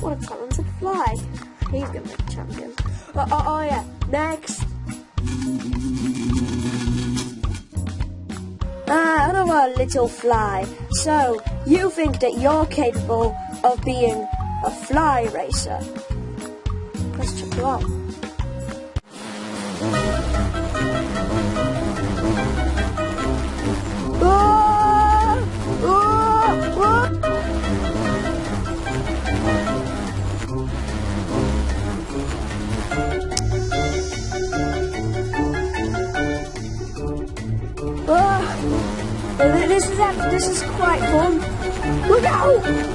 What a talented fly. He's gonna be a champion. Oh, oh, oh yeah, next. Ah, hello, little fly. So, you think that you're capable of being a fly racer? Press check Ah! This is this is quite fun. Look out!